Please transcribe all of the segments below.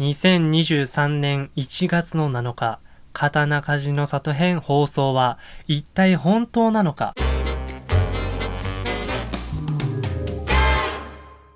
2023年1月の7日、刀鍛冶の里編放送は一体本当なのか。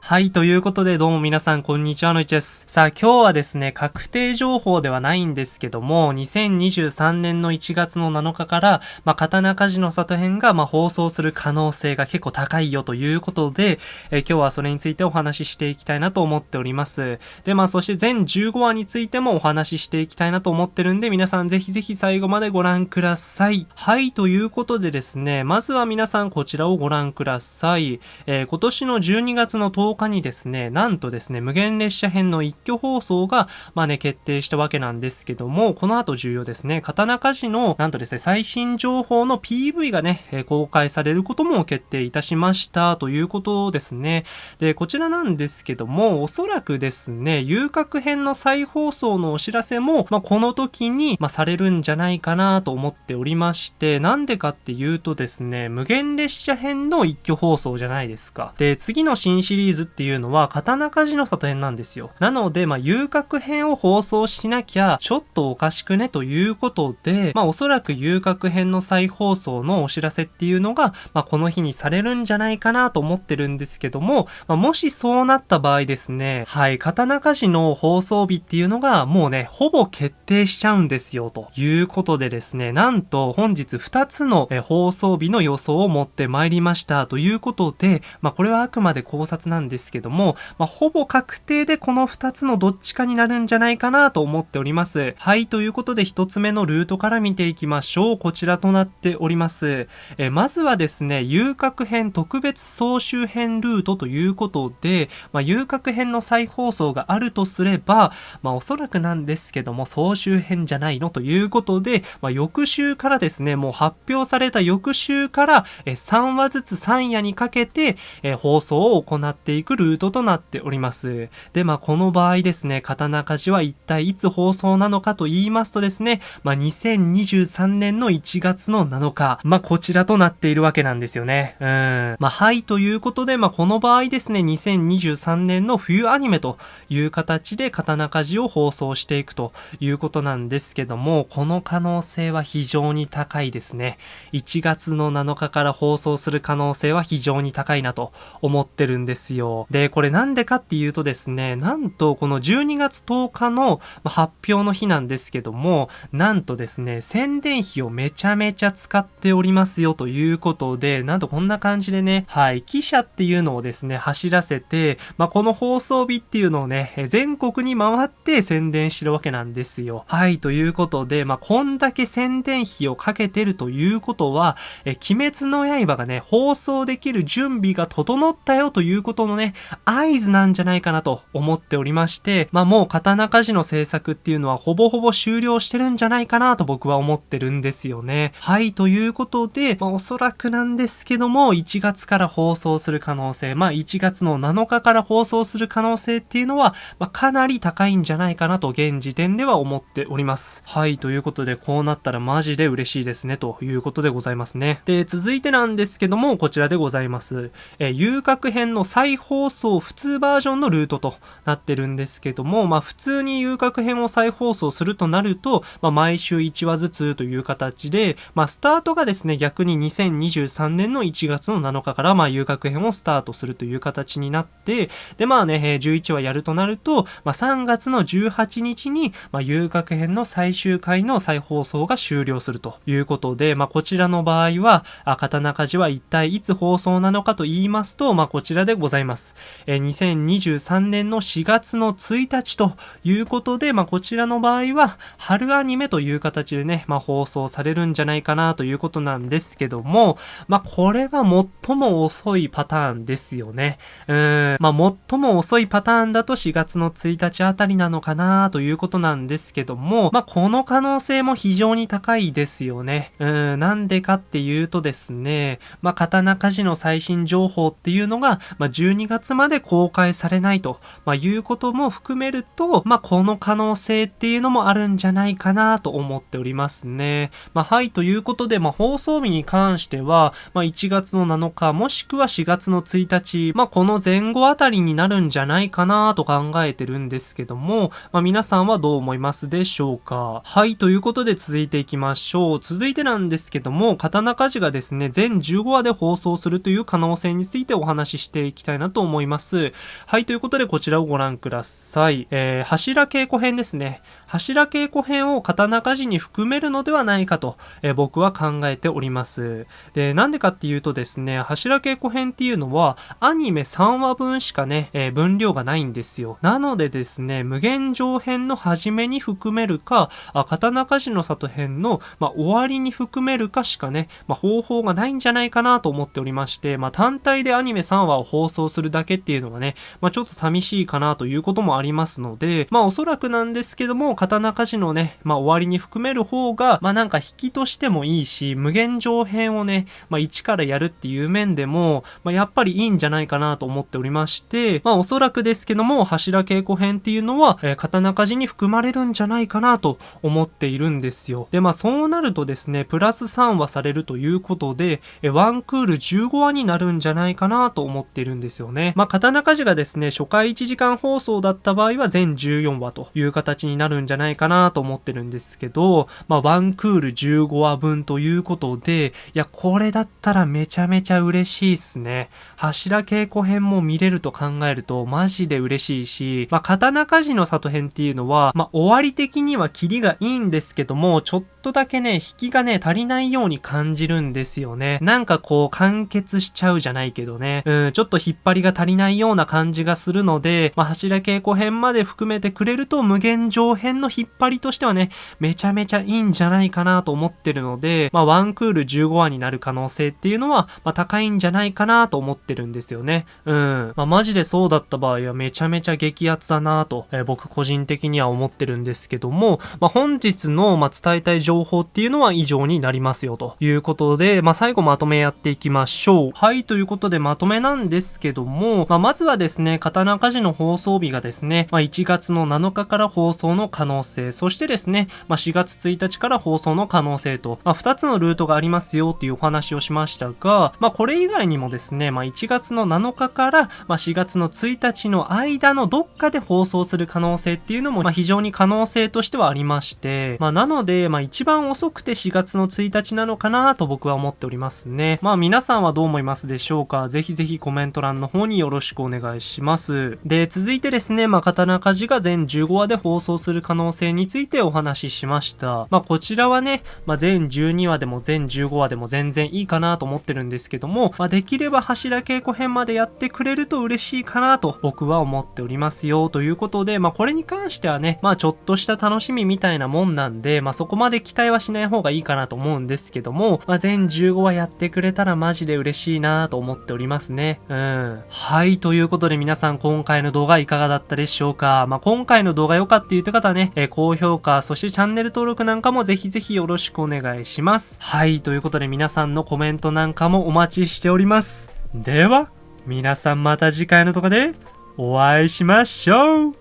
はい、ということでどうも皆さんこんにちはのいちです。さあ今日はですね、確定情報ではないんですけども、2023年の1月の7日から、まあ、刀鍛冶の里編が、まあ、放送する可能性が結構高いよということで、え今日はそれについてお話ししていきたいなと思っております。で、まあそして全15話についてもお話ししていきたいなと思ってるんで、皆さんぜひぜひ最後までご覧ください。はい、ということでですね、まずは皆さんこちらをご覧ください。えー、今年の12月の10日日にですね、なんとですね、無限列車編の一挙放送が、まあね、決定したわけなんですけども、この後重要ですね、刀鍛冶の、なんとですね、最新情報の PV がね、え公開されることも決定いたしましたということですね。で、こちらなんですけども、おそらくですね、遊郭編の再放送のお知らせも、まあ、この時に、まあ、されるんじゃないかなと思っておりまして、なんでかっていうとですね、無限列車編の一挙放送じゃないですか。で、次の新シリーズっていうのは、刀鍛冶の里編なんですよ。なので、まあ、遊郭編を放送しなきゃ、ちょっとおかしくねということで、まあ、おそらく遊郭編の再放送のお知らせっていうのが、まあ、この日にされるんじゃないかなと思ってるんですけども、まあ、もしそうなった場合ですね、はい、刀鍛冶の放送日っていうのが、もうね、ほぼ決定しちゃうんですよ、ということでですね、なんと本日2つの放送日の予想を持ってまいりましたということで、まあ、これはあくまで考察なんですですけども、まあ、ほぼ確定でこの2つのどっちかになるんじゃないかなと思っております。はい、ということで1つ目のルートから見ていきましょう。こちらとなっております。えまずはですね、遊郭編特別総集編ルートということで、まあ、遊郭編の再放送があるとすれば、まあ、おそらくなんですけども、総集編じゃないのということで、まあ、翌週からですね、もう発表された翌週から、え3話ずつ3夜にかけて、え放送を行っていくルートとなっております。で、まあ、この場合ですね、刀鍛冶は一体いつ放送なのかと言いますとですね、まあ、2023年の1月の7日、まあ、こちらとなっているわけなんですよね。うん。まあ、はい、ということで、まあ、この場合ですね、2023年の冬アニメという形で刀鍛冶を放送していくということなんですけども、この可能性は非常に高いですね。1月の7日から放送する可能性は非常に高いなと思ってるんですよ。で、これなんでかっていうとですね、なんとこの12月10日の発表の日なんですけども、なんとですね、宣伝費をめちゃめちゃ使っておりますよということで、なんとこんな感じでね、はい、記者っていうのをですね、走らせて、まあ、この放送日っていうのをね、全国に回って宣伝してるわけなんですよ。はい、ということで、まあ、こんだけ宣伝費をかけてるということは、え、鬼滅の刃がね、放送できる準備が整ったよということのね、合図なんじゃないかなと思っておりまして、まあもう刀鍛冶の制作っていうのはほぼほぼ終了してるんじゃないかなと僕は思ってるんですよね。はい、ということで、まあおそらくなんですけども、1月から放送する可能性、まあ1月の7日から放送する可能性っていうのは、まあかなり高いんじゃないかなと現時点では思っております。はい、ということでこうなったらマジで嬉しいですねということでございますね。で、続いてなんですけども、こちらでございます。え遊郭編の再放送普通バージョンのルートとなってるんですけども、まあ普通に遊郭編を再放送するとなると、まあ毎週1話ずつという形で、まあスタートがですね、逆に2023年の1月の7日からまあ遊郭編をスタートするという形になって、でまあね、11話やるとなると、まあ3月の18日に、まあ遊郭編の最終回の再放送が終了するということで、まあこちらの場合は、あ刀鍛冶は一体いつ放送なのかと言いますと、まあこちらでございます。えー、2023年の4月の1日ということで、まあ、こちらの場合は、春アニメという形でね、まあ、放送されるんじゃないかなということなんですけども、まあ、これは最も遅いパターンですよね。うーん、まあ、最も遅いパターンだと4月の1日あたりなのかなということなんですけども、まあ、この可能性も非常に高いですよね。うーん、なんでかっていうとですね、まあ、刀鍛冶の最新情報っていうのが、まあ、12 12月まで公開されないと、まあ、いうことも含めると、まあ、この可能性っていうのもあるんじゃないかなと思っておりますね。まあ、はい、ということで、まあ、放送日に関しては、まあ、1月の7日、もしくは4月の1日、まあ、この前後あたりになるんじゃないかなと考えてるんですけども、まあ、皆さんはどう思いますでしょうかはい、ということで続いていきましょう。続いてなんですけども、刀鍛冶がですね、全15話で放送するという可能性についてお話ししていきたいなと思います。はい、ということでこちらをご覧ください。えー、柱稽古編ですね。柱稽古編を刀鍛冶に含めるのではないかと、え、僕は考えております。で、なんでかっていうとですね、柱稽古編っていうのは、アニメ3話分しかね、え、分量がないんですよ。なのでですね、無限上編の初めに含めるか、あ刀鍛冶の里編の、まあ、終わりに含めるかしかね、まあ、方法がないんじゃないかなと思っておりまして、まあ、単体でアニメ3話を放送するだけっていうのがね、ま、ちょっと寂しいかなということもありますので、ま、おそらくなんですけども、刀鍛冶のね、まあ、終わりに含める方が、まあ、なんか引きとしてもいいし、無限上編をね、まあ、一からやるっていう面でも、まあ、やっぱりいいんじゃないかなと思っておりまして、まあ、おそらくですけども、柱稽古編っていうのは、えー、刀鍛冶に含まれるんじゃないかなと思っているんですよ。で、まあ、そうなるとですね、プラス3話されるということで、えー、ワンクール15話になるんじゃないかなと思っているんですよね。まあ、刀鍛冶がですね、初回1時間放送だった場合は全14話という形になるんじゃないかなと思ってるんですけど、まあ、ワンクール15話分ということで、いや、これだったらめちゃめちゃ嬉しいっすね。柱稽古編も見れると考えると、マジで嬉しいし、まあ、刀鍛冶の里編っていうのは、まあ、終わり的にはキリがいいんですけども、ちょっとだけね、引きがね、足りないように感じるんですよね。なんかこう、完結しちゃうじゃないけどね。うん、ちょっと引っ張りが足りないような感じがするので、まあ、柱稽古編まで含めてくれると、無限上編の引っ張りとしてはね、めちゃめちゃいいんじゃないかなと思ってるので、まあ、ワンクール15話になる可能性っていうのは、まあ、高いんじゃないかなと思ってるんですよね。うん。まあ、マジでそうだった場合はめちゃめちゃ激アツだなと、えー、僕個人的には思ってるんですけども、まあ、本日の、ま伝えたい情報っていうのは以上になりますよということで、まあ、最後まとめやっていきましょう。はい、ということでまとめなんですけども、まあ、まずはですね、刀鍛冶の放送日がですね、まあ、1月の7日から放送の可能能性、そしてですね、まあ、4月1日から放送の可能性と、まあ、2つのルートがありますよっていうお話をしましたが、まあ、これ以外にもですね、まあ、1月の7日から、まあ、4月の1日の間のどっかで放送する可能性っていうのも、まあ、非常に可能性としてはありまして、まあ、なので、まあ、一番遅くて4月の1日なのかなと僕は思っておりますね。まあ、皆さんはどう思いますでしょうか？ぜひぜひコメント欄の方によろしくお願いします。で、続いてですね、まあ、刀鍛冶が全15話で放送する可能能性についてお話ししました。まあ、こちらはね、まあ、全12話でも全15話でも全然いいかなと思ってるんですけども、まあ、できれば柱稽古編までやってくれると嬉しいかなと僕は思っておりますよということで、まあ、これに関してはね、まあ、ちょっとした楽しみみたいなもんなんで、まあ、そこまで期待はしない方がいいかなと思うんですけども、まあ、全15話やってくれたらマジで嬉しいなと思っておりますね。うん。はい、ということで皆さん今回の動画いかがだったでしょうか？まあ、今回の動画良かった言って方はね、え、高評価、そしてチャンネル登録なんかもぜひぜひよろしくお願いします。はい、ということで皆さんのコメントなんかもお待ちしております。では、皆さんまた次回の動画でお会いしましょう